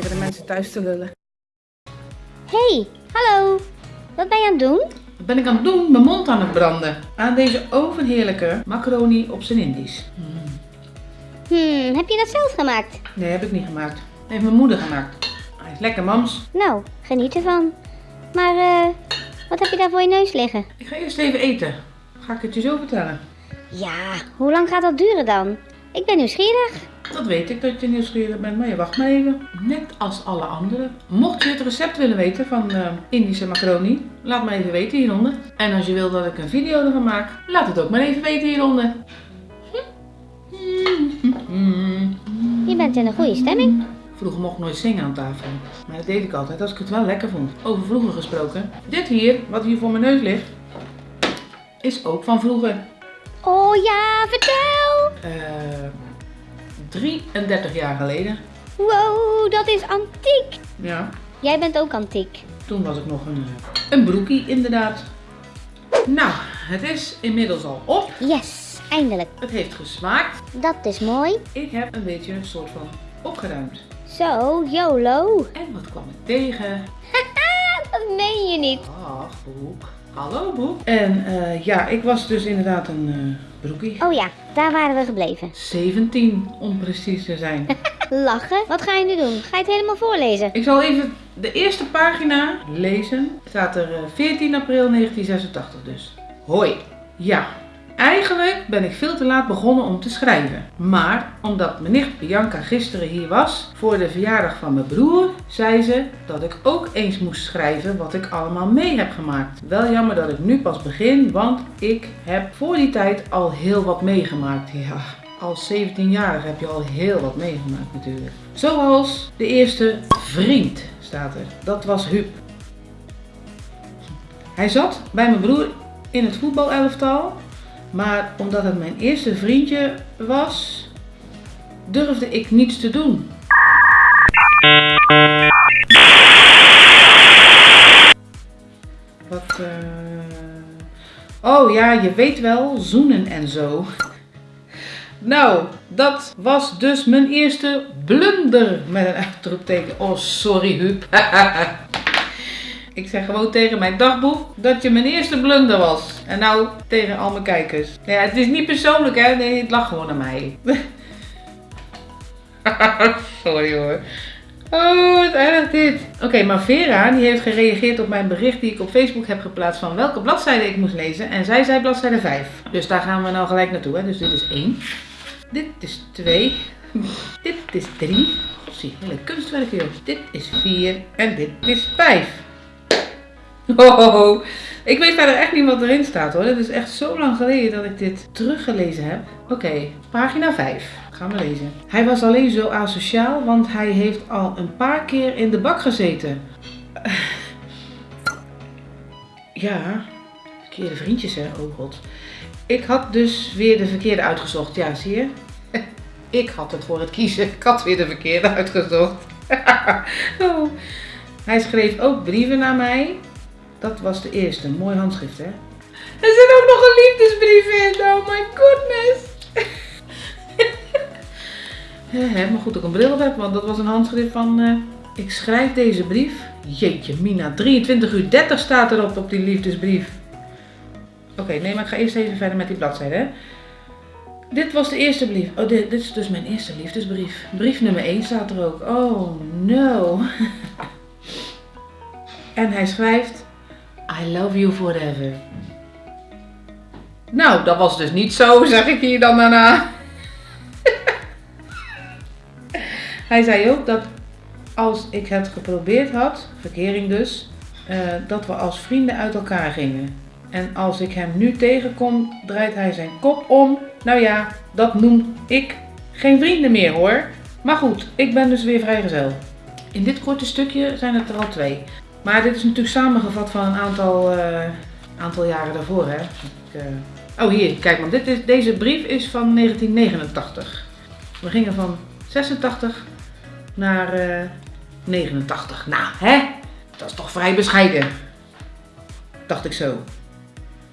tegen de mensen thuis te lullen. Hey, hallo. Wat ben je aan het doen? Wat ben ik aan het doen? Mijn mond aan het branden. Aan deze ovenheerlijke macaroni op zijn Indisch. Hmm, heb je dat zelf gemaakt? Nee, heb ik niet gemaakt. Heeft mijn moeder gemaakt. Hij is lekker, mams. Nou, geniet ervan. Maar eh, wat heb je daar voor je neus liggen? Ik ga eerst even eten. Ga ik het je zo vertellen? Ja, hoe lang gaat dat duren dan? Ik ben nieuwsgierig. Dat weet ik dat je nieuwsgierig bent, maar je wacht maar even. Net als alle anderen. Mocht je het recept willen weten van eh, Indische macaroni, laat me even weten hieronder. En als je wil dat ik een video ervan maak, laat het ook maar even weten hieronder. Je bent in een goede stemming. Vroeger mocht ik nooit zingen aan tafel. Maar dat deed ik altijd als ik het wel lekker vond. Over vroeger gesproken. Dit hier, wat hier voor mijn neus ligt, is ook van vroeger. Oh ja, vertel. Eh 33 jaar geleden. Wow, dat is antiek. Ja, Jij bent ook antiek. toen was ik nog een, een broekie inderdaad. Nou, het is inmiddels al op. Yes, eindelijk. Het heeft gesmaakt. Dat is mooi. Ik heb een beetje een soort van opgeruimd. Zo, YOLO. En wat kwam ik tegen? Dat meen je niet. Ach, Boek. Hallo Boek. En eh, ja, ik was dus inderdaad een eh, broekie. Oh ja, daar waren we gebleven. 17 om precies te zijn. Lachen. Wat ga je nu doen? Ga je het helemaal voorlezen? ik zal even de eerste pagina lezen. Staat er eh, 14 april 1986 dus. Hoi. Ja, eigenlijk ben ik veel te laat begonnen om te schrijven. Maar omdat mijn nicht Bianca gisteren hier was voor de verjaardag van mijn broer, zei ze dat ik ook eens moest schrijven wat ik allemaal mee heb gemaakt. Wel jammer dat ik nu pas begin, want ik heb voor die tijd al heel wat meegemaakt. Ja, als 17-jarige heb je al heel wat meegemaakt natuurlijk. Zoals de eerste vriend staat er. Dat was Huub. Hij zat bij mijn broer in het voetbalelftal. Maar omdat het mijn eerste vriendje was, durfde ik niets te doen. Wat, eh, Oh ja, je weet wel, zoenen en zo. Nou, dat was dus mijn eerste blunder met een uitroepteken. Oh, sorry Huub. Ik zeg gewoon tegen mijn dagboek dat je mijn eerste blunder was. En nou tegen al mijn kijkers. Ja, het is niet persoonlijk hè, nee, het lag gewoon aan mij. Sorry hoor. Oh, wat erg dit. Oké, maar Vera die heeft gereageerd op mijn bericht die ik op Facebook heb geplaatst van welke bladzijde ik moest lezen. En zij zei bladzijde 5. Dus daar gaan we nou gelijk naartoe. Hè. Dus dit is 1. Dit is 2. Dit is 3. Zie, hele kunstwerk joh. Dit is 4. En dit is 5. Oh, ik weet verder echt niet wat erin staat hoor. Het is echt zo lang geleden dat ik dit teruggelezen heb. Oké, pagina 5. Gaan we lezen. Hij was alleen zo asociaal, want hij heeft al een paar keer in de bak gezeten. Ja, verkeerde vriendjes hè, oh god. Ik had dus weer de verkeerde uitgezocht. Ja, zie je? Ik had het voor het kiezen. Ik had weer de verkeerde uitgezocht. Oh. Hij schreef ook brieven naar mij. Dat was de eerste. Mooi handschrift, hè? Er zit ook nog een liefdesbrief in. Oh my goodness. Hè, maar goed dat ik een bril heb, want dat was een handschrift van... eh, ik schrijf deze brief. Jeetje, Mina. 23 uur 30 staat erop op die liefdesbrief. Oké, nee, maar ik ga eerst even verder met die bladzijde, hè. Dit was de eerste brief. Oh, dit, dit is dus mijn eerste liefdesbrief. Brief nummer 1 staat er ook. Oh, no. en hij schrijft... I love you forever. Nou, dat was dus niet zo, zeg ik hier dan daarna. hij zei ook dat als ik het geprobeerd had, verkering dus, eh, dat we als vrienden uit elkaar gingen. En als ik hem nu tegenkom, draait hij zijn kop om. Nou ja, dat noem ik geen vrienden meer hoor. Maar goed, ik ben dus weer vrijgezel. In dit korte stukje zijn het er al twee. Maar dit is natuurlijk samengevat van een aantal, eh, aantal jaren daarvoor. Hè. Ik, eh, Oh hier, kijk maar. Dit deze brief is van 1989. We gingen van 86 naar eh, 89. Nou, hè? Dat is toch vrij bescheiden. Dacht ik zo.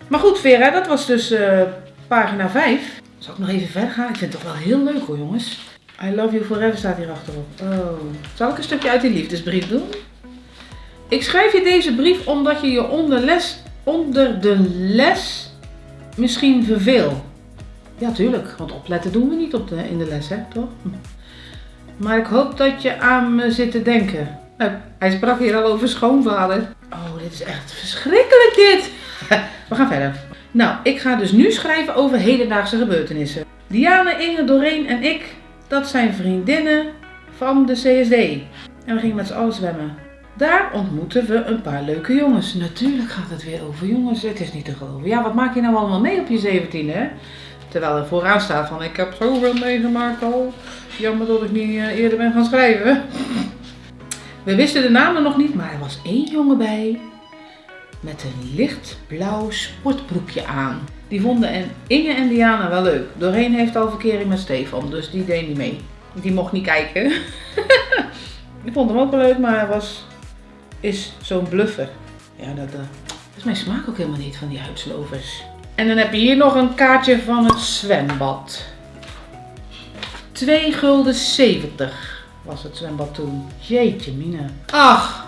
Maar goed, Vera, dat was dus eh, pagina 5. Zal ik nog even verder gaan? Ik vind het toch wel heel leuk hoor, jongens. I love you forever staat hier achterop. Oh. Zal ik een stukje uit die liefdesbrief doen? Ik schrijf je deze brief omdat je je onder, les, onder de les misschien verveelt. Ja, tuurlijk. Want opletten doen we niet op de, in de les, hè? Toch? Maar ik hoop dat je aan me zit te denken. Nou, hij sprak hier al over schoonvader. Oh, dit is echt verschrikkelijk dit. We gaan verder. Nou, ik ga dus nu schrijven over hedendaagse gebeurtenissen. Diana, Inge, Doreen en ik, dat zijn vriendinnen van de CSD. En we gingen met z'n allen zwemmen. Daar ontmoeten we een paar leuke jongens. Natuurlijk gaat het weer over jongens. Het is niet te geloven. Ja, wat maak je nou allemaal mee op je 17 hè? Terwijl er vooraan staat van ik heb zoveel meegemaakt al. Jammer dat ik niet eh, eerder ben gaan schrijven. We wisten de namen nog niet, maar er was één jongen bij met een lichtblauw sportbroekje aan. Die vonden en Inge en Diana wel leuk. Doorheen heeft al verkering met Stefan, dus die deed niet mee. Die mocht niet kijken. ik vond hem ook wel leuk, maar hij was, is zo'n bluffer. Ja, dat, uh, dat is mijn smaak ook helemaal niet van die huidslovers. En dan heb je hier nog een kaartje van het zwembad. 2 gulden 70 was het zwembad toen. Jeetje mina. Ach,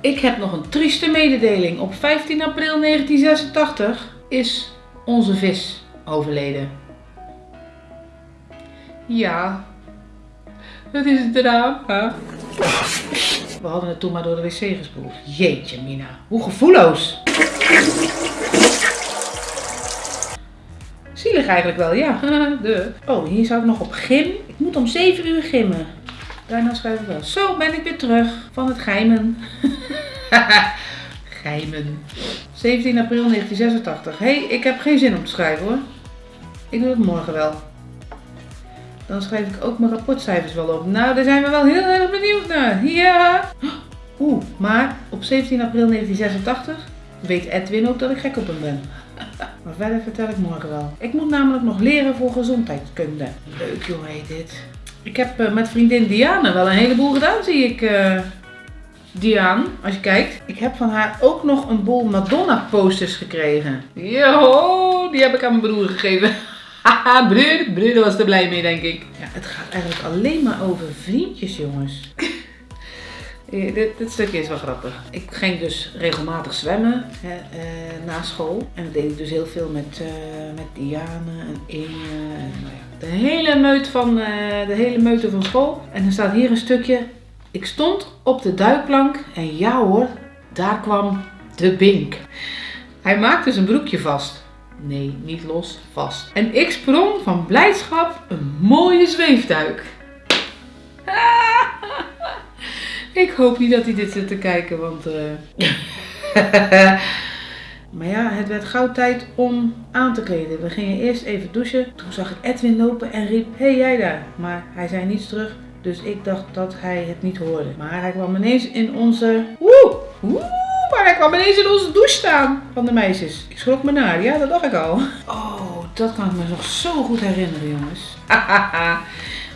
ik heb nog een trieste mededeling. Op 15 april 1986 is onze vis overleden. Ja, dat is het drama. We hadden het toen maar door de wc gespoeld. Jeetje mina, hoe gevoelloos. Zielig eigenlijk wel, ja. De. Oh, hier zou ik nog op gym. Ik moet om 7 uur gimmen. Daarna schrijf ik wel. Zo ben ik weer terug van het geimen. geimen. 17 april 1986. Hé, hey, ik heb geen zin om te schrijven hoor. Ik doe het morgen wel. Dan schrijf ik ook mijn rapportcijfers wel op. Nou, daar zijn we wel heel erg benieuwd naar. Ja. Oeh, maar op 17 april 1986 weet Edwin ook dat ik gek op hem ben. Maar verder vertel ik morgen wel. Ik moet namelijk nog leren voor gezondheidskunde. Leuk joh, heet dit. Ik heb uh, met vriendin Diana wel een heleboel gedaan, zie ik. Uh, Diane, als je kijkt. Ik heb van haar ook nog een boel Madonna posters gekregen. Yo, die heb ik aan mijn broer gegeven. Haha, broer, broer was er blij mee, denk ik. Ja, het gaat eigenlijk alleen maar over vriendjes, jongens. dit, dit, stukje is wel grappig. Ik ging dus regelmatig zwemmen hè, uh, na school. En dat deed ik dus heel veel met, uh, met Diane en Inge. En, nou ja, de, hele meut van, uh, de hele meute van school. En dan staat hier een stukje. Ik stond op de duikplank en ja hoor, daar kwam de bink. Hij maakte zijn broekje vast. Nee, niet los, vast. En ik sprong van blijdschap een mooie zweefduik. Ik hoop niet dat hij dit zit te kijken, want. Uh... maar ja, het werd gauw tijd om aan te kleden. We gingen eerst even douchen. Toen zag ik Edwin lopen en riep: hey, jij daar? Maar hij zei niets terug. Dus ik dacht dat hij het niet hoorde. Maar hij kwam ineens in onze. Woe! Woe! Maar hij kwam ineens in onze douche staan van de meisjes. Ik schrok me naar. Ja, dat dacht ik al. Oh, dat kan ik me nog zo goed herinneren, jongens.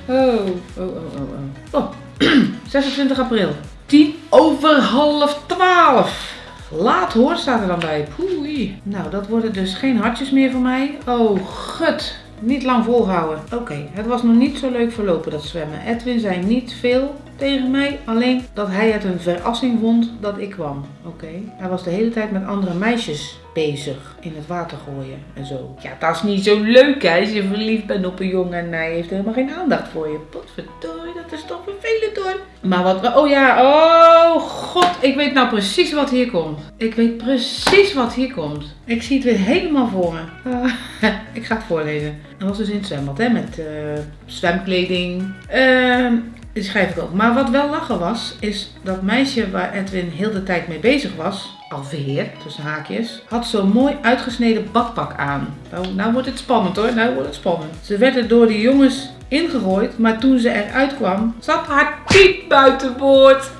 oh, oh, oh, oh. Oh, 26 april. 10 over half 12. Laat hoor, staat er dan bij. Poei. Nou, dat worden dus geen hartjes meer voor mij. Oh, gut. Niet lang volhouden. Oké, het was nog niet zo leuk verlopen dat zwemmen. Edwin zei niet veel tegen mij, alleen dat hij het een verrassing vond dat ik kwam. Oké. Hij was de hele tijd met andere meisjes bezig in het water gooien en zo. Ja, dat is niet zo leuk hè, als je verliefd bent op een jongen en hij heeft helemaal geen aandacht voor je. Potverdorie, dat is toch vervelend hoor. Maar wat, oh ja, oh god, ik weet nou precies wat hier komt. Ik weet precies wat hier komt. Ik zie het weer helemaal voor me. Uh, ik ga het voorlezen. Dat was dus in het zwembad hè, met uh, zwemkleding. Uh, die schrijf ik ook. Maar wat wel lachen was, is dat meisje waar Edwin heel de tijd mee bezig was, alweer, tussen haakjes, had zo'n mooi uitgesneden badpak aan. Nou, nou wordt het spannend hoor, nou wordt het spannend. Ze werd er door die jongens ingegooid, maar toen ze eruit kwam, zat haar piep buiten boord.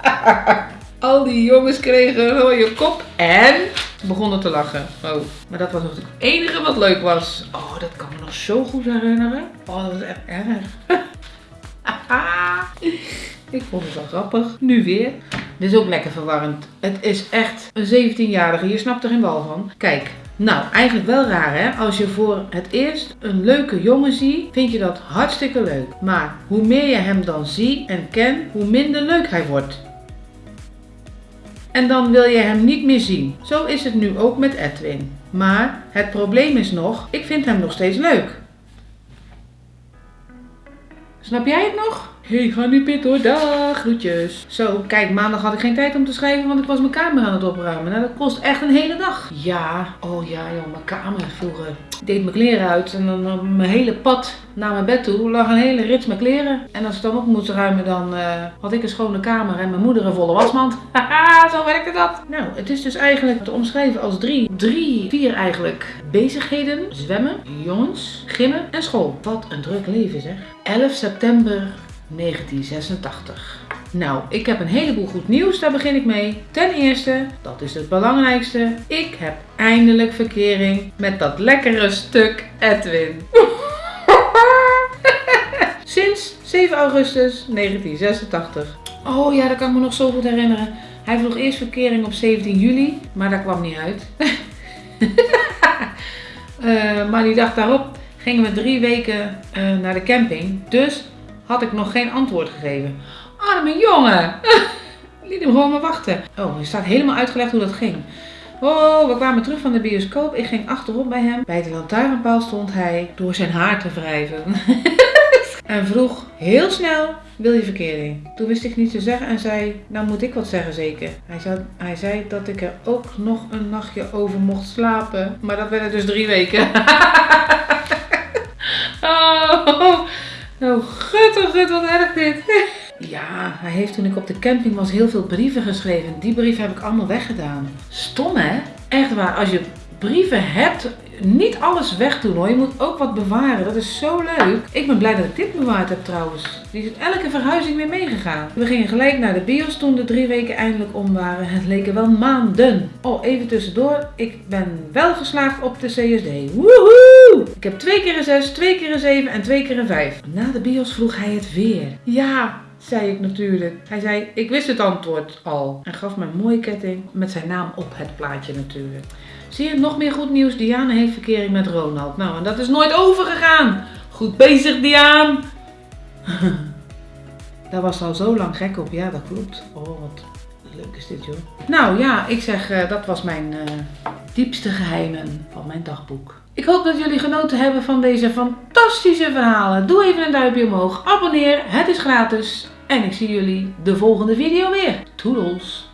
Al die jongens kregen een rode kop en begonnen te lachen. Oh, maar dat was het enige wat leuk was. Oh, dat kan me nog zo goed herinneren. Oh, dat was echt erg. Ik vond het wel grappig. Nu weer. Dit is ook lekker verwarrend. Het is echt een 17-jarige. Je snapt er geen bal van. Kijk, Nou, eigenlijk wel raar hè. Als je voor het eerst een leuke jongen ziet, vind je dat hartstikke leuk. Maar hoe meer je hem dan ziet en kent, hoe minder leuk hij wordt. En dan wil je hem niet meer zien. Zo is het nu ook met Edwin. Maar het probleem is nog, ik vind hem nog steeds leuk. Snap jij het nog? Ga nu pit dag, groetjes. Zo, kijk, maandag had ik geen tijd om te schrijven, want ik was mijn kamer aan het opruimen. Nou, dat kost echt een hele dag. Ja, oh ja joh, mijn kamer vroeger. Ik deed mijn kleren uit en dan op mijn hele pad naar mijn bed toe lag een hele rits met kleren. En als ik dan op moest ruimen, dan eh, had ik een schone kamer en mijn moeder een volle wasmand. Haha, zo werkte dat. Nou, het is dus eigenlijk te omschrijven als drie, drie, vier eigenlijk bezigheden. Zwemmen, jongens, gimmen en school. Wat een druk leven zeg. 11 september 1986. Nou, ik heb een heleboel goed nieuws, daar begin ik mee. Ten eerste, dat is het belangrijkste, ik heb eindelijk verkering met dat lekkere stuk Edwin. Sinds 7 augustus 1986. Oh ja, dat kan ik me nog zo goed herinneren. Hij vroeg eerst verkering op 17 juli, maar dat kwam niet uit. uh, maar die dag daarop gingen we drie weken uh, naar de camping. Dus had ik nog geen antwoord gegeven. Arme jongen! Liet hem gewoon maar wachten. Oh, er staat helemaal uitgelegd hoe dat ging. Oh, we kwamen terug van de bioscoop. Ik ging achterop bij hem. Bij de lantaarnpaal stond hij door zijn haar te wrijven. en vroeg heel snel, wil je verkering? Toen wist ik niet te zeggen en zei, nou moet ik wat zeggen zeker. Hij zei, hij zei dat ik er ook nog een nachtje over mocht slapen. Maar dat werden dus drie weken. oh. Oh, gut, oh gut, wat erg dit. Ja, hij heeft toen ik op de camping was heel veel brieven geschreven. Die brieven heb ik allemaal weggedaan. Stom hè? Echt waar, als je brieven hebt, niet alles wegdoen hoor. Je moet ook wat bewaren. Dat is zo leuk. Ik ben blij dat ik dit bewaard heb trouwens. Die is elke verhuizing weer meegegaan. We gingen gelijk naar de bios toen de drie weken eindelijk om waren. Het leken wel maanden. Oh, even tussendoor. Ik ben wel geslaagd op de CSD. Woehoe! Ik heb twee keer een 6, twee keer een 7 en twee keer een 5. Na de bios vroeg hij het weer. Ja, zei ik natuurlijk. Hij zei, ik wist het antwoord al. En gaf me een mooie ketting met zijn naam op het plaatje natuurlijk. Zie je, nog meer goed nieuws. Diana heeft verkering met Ronald. Nou, en dat is nooit overgegaan. Goed bezig, Diaan. Daar was al zo lang gek op. Ja, dat klopt. Oh, wat leuk is dit, joh. Nou ja, ik zeg, uh, dat was mijn uh, diepste geheimen van mijn dagboek. Ik hoop dat jullie genoten hebben van deze fantastische verhalen. Doe even een duimpje omhoog. Abonneer, het is gratis. En ik zie jullie de volgende video weer. Toedels!